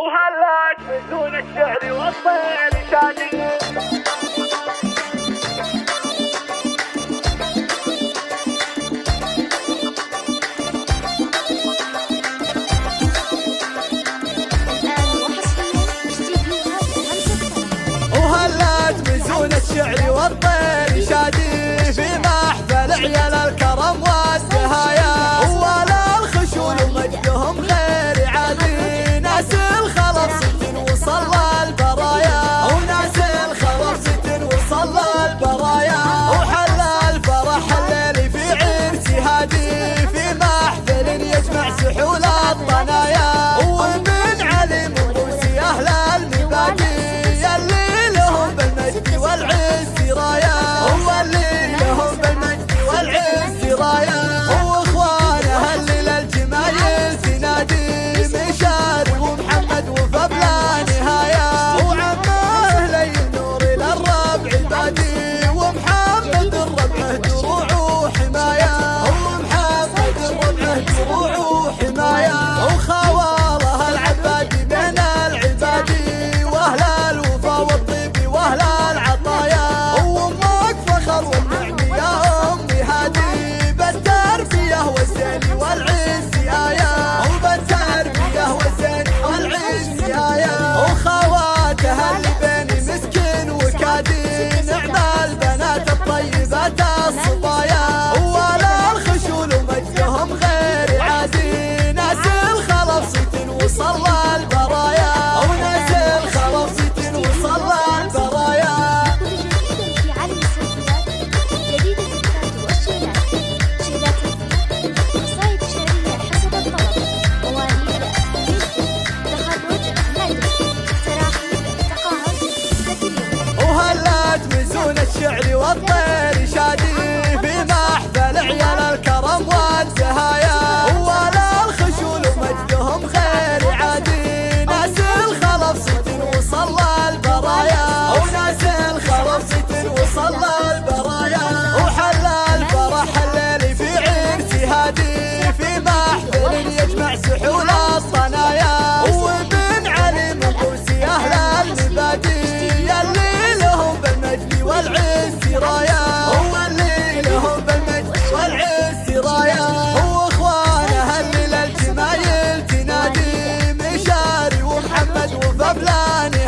وهلاك بدون الشعر والطير شادي. وهلات بزون الشعر والطير شادي. في محفل عيال الكرم شعري والطير شادي. عبلاني